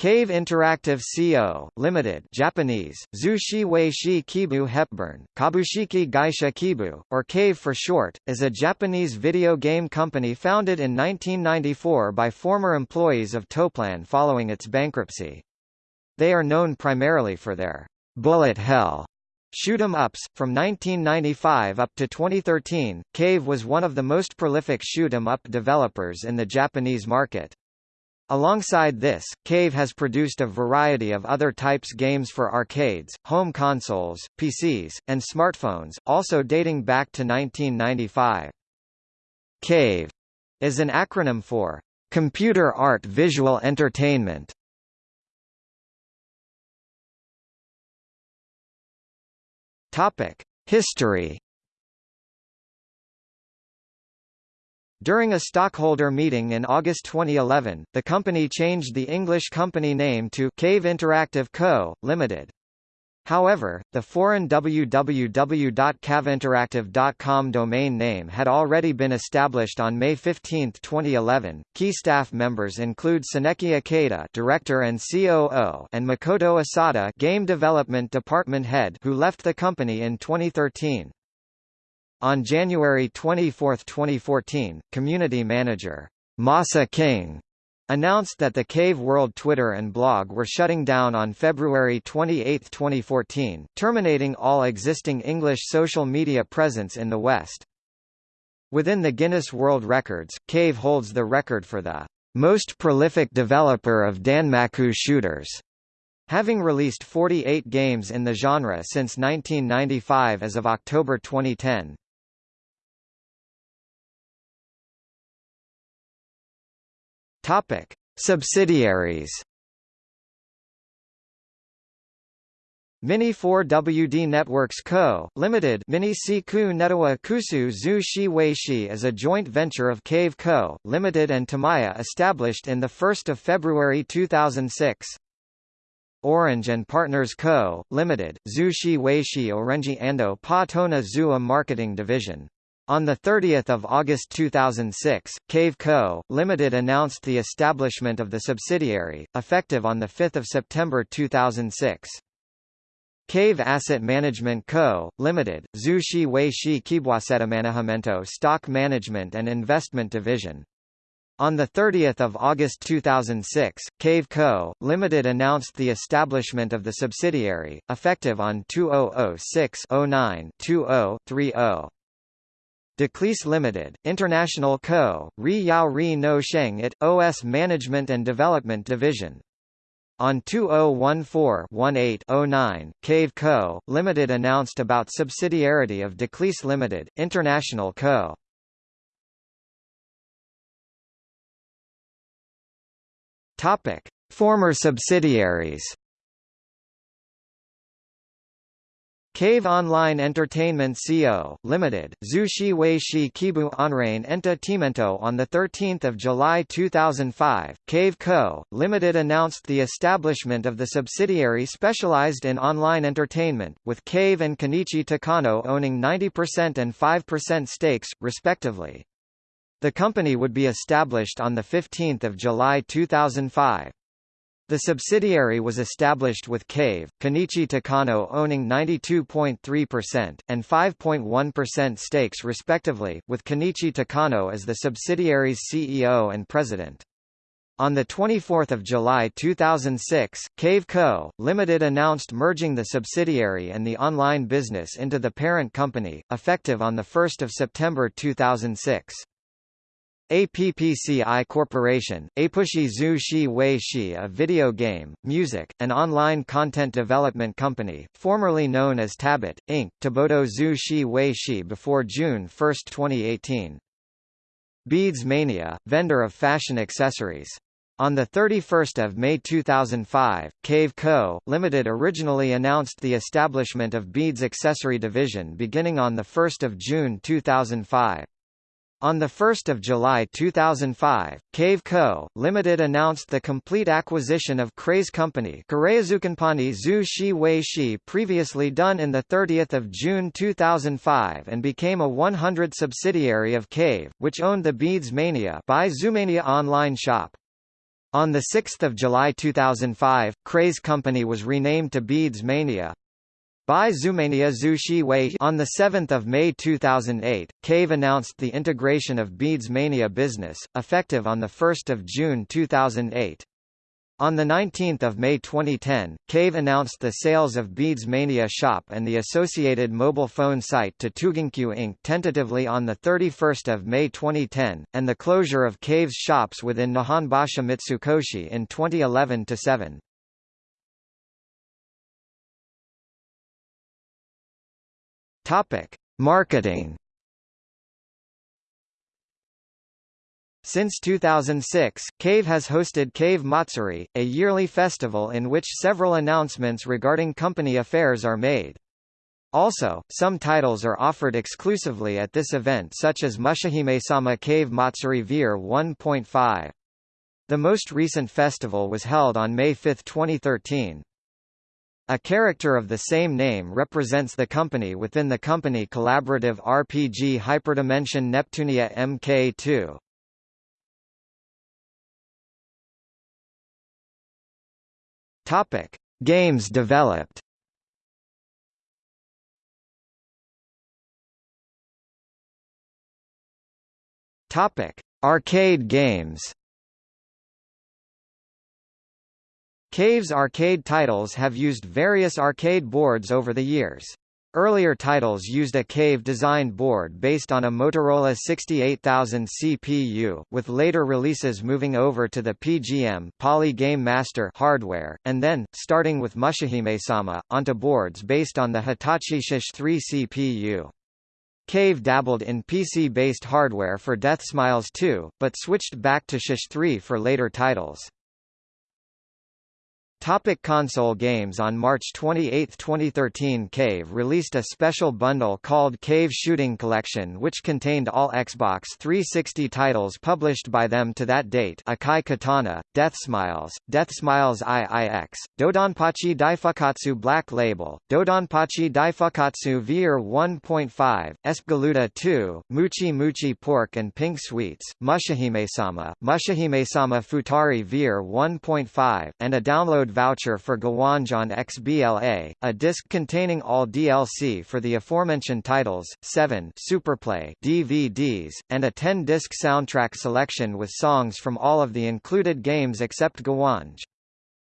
Cave Interactive Co., Limited Japanese, Zushi Weishi Kibu Hepburn, Kabushiki Gaisha Kibu, or Cave for short, is a Japanese video game company founded in 1994 by former employees of Toaplan following its bankruptcy. They are known primarily for their bullet hell Shoot 'em ups. From 1995 up to 2013, Cave was one of the most prolific shoot 'em up developers in the Japanese market. Alongside this, Cave has produced a variety of other types games for arcades, home consoles, PCs, and smartphones, also dating back to 1995. CAVE is an acronym for Computer Art Visual Entertainment. Topic: History During a stockholder meeting in August 2011, the company changed the English company name to Cave Interactive Co., Limited. However, the foreign www.caveinteractive.com domain name had already been established on May 15, 2011. Key staff members include Tsuneki Ikeda, director and COO, and Makoto Asada, game development department head, who left the company in 2013. On January 24, 2014, community manager Masa King announced that the Cave World Twitter and blog were shutting down on February 28, 2014, terminating all existing English social media presence in the West. Within the Guinness World Records, Cave holds the record for the most prolific developer of Danmaku shooters, having released 48 games in the genre since 1995 as of October 2010. Topic: Subsidiaries. Mini 4WD Networks Co., Limited Mini Siku Netawa Kusu Zu Shi Wei Shi is a joint venture of Cave Co., Limited and Tamiya established in 1 February 2006. Orange and Partners Co., Limited, Zu Shi Wei Shi Orenji Ando Pa Tona Zua Marketing Division on 30 August 2006, Cave Co., Limited announced the establishment of the subsidiary, effective on 5 September 2006. Cave Asset Management Co., Limited, Zushi Wei Shi Kibwasettamanagement Stock Management and Investment Division. On 30 August 2006, Cave Co., Limited announced the establishment of the subsidiary, effective on 2006-09-20-30. Declease Limited, International Co., Ri Yao Ri No Sheng It, OS Management and Development Division. On 2014-18-09, Cave Co., Limited announced about subsidiarity of Declease Limited, International Co. Topic: Former subsidiaries. Cave Online Entertainment Co., Limited, Zushi Weishi Kibu Onrain Enta On 13 July 2005, Cave Co., Limited announced the establishment of the subsidiary specialized in online entertainment, with Cave and Kenichi Takano owning 90% and 5% stakes, respectively. The company would be established on 15 July 2005. The subsidiary was established with Cave, Kenichi Takano owning 92.3%, and 5.1% stakes respectively, with Kenichi Takano as the subsidiary's CEO and president. On 24 July 2006, Cave Co., Limited announced merging the subsidiary and the online business into the parent company, effective on 1 September 2006. APPCI Corporation, Apushi Zhu Shi Wei Shi a video game, music, and online content development company, formerly known as Tabit, Inc., Taboto Zhu Shi Wei Shi before June 1, 2018. Beads Mania, vendor of fashion accessories. On 31 May 2005, Cave Co., Limited originally announced the establishment of Beads Accessory Division beginning on 1 June 2005. On 1 July 2005, Cave Co., Limited announced the complete acquisition of Craze Company Zhu Shi Wei Shi previously done in 30 June 2005 and became a 100 subsidiary of Cave, which owned the Beads Mania by Zoomania online shop. On 6 July 2005, Craze Company was renamed to Beads Mania. By Zumania Zhu Wei on 7 May 2008, Cave announced the integration of Beads Mania business, effective on 1 June 2008. On 19 May 2010, Cave announced the sales of Beads Mania Shop and the associated mobile phone site to Tuginkyu Inc. tentatively on 31 May 2010, and the closure of Cave's shops within Nihonbashi Mitsukoshi in 2011-7. Marketing Since 2006, Cave has hosted Cave Matsuri, a yearly festival in which several announcements regarding company affairs are made. Also, some titles are offered exclusively at this event such as Mushihime-sama Cave Matsuri Vir 1.5. The most recent festival was held on May 5, 2013. A character of the same name represents the company within the company collaborative RPG Hyperdimension Neptunia MK2. Topic: Games developed. Topic: Arcade games. Cave's arcade titles have used various arcade boards over the years. Earlier titles used a Cave-designed board based on a Motorola 68000 CPU, with later releases moving over to the PGM Poly Game Master hardware, and then, starting with Mushihime-sama, onto boards based on the Hitachi SH-3 CPU. Cave dabbled in PC-based hardware for Death Smiles 2, but switched back to SH-3 for later titles. Topic console games On March 28, 2013 Cave released a special bundle called Cave Shooting Collection which contained all Xbox 360 titles published by them to that date. Akai Katana, Death Smiles, Death Smiles IIX, Dodonpachi Daifukatsu Black Label, Dodonpachi Daifukatsu Vir 1.5, Espgaluda 2, Muchi Muchi Pork and Pink Sweets, Mushihime-sama, Mushihime-sama Futari Vir 1.5, and a download voucher for Guwange on XBLA, a disc containing all DLC for the aforementioned titles, 7 Superplay DVDs, and a 10-disc soundtrack selection with songs from all of the included games except Guwange.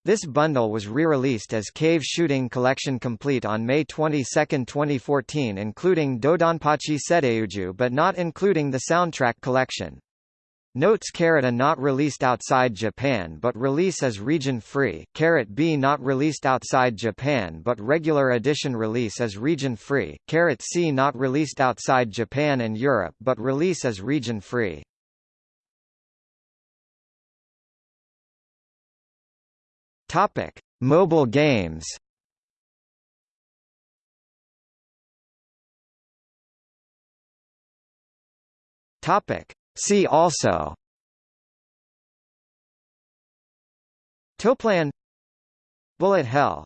This bundle was re-released as Cave Shooting Collection Complete on May 22, 2014 including Dodonpachi Saidaioujou but not including the soundtrack collection. Notes caret A not released outside Japan but release as region free, caret B not released outside Japan but regular edition release as region free, caret C not released outside Japan and Europe but release as region free. Topic: Mobile games. Topic: See also. Toaplan. Bullet Hell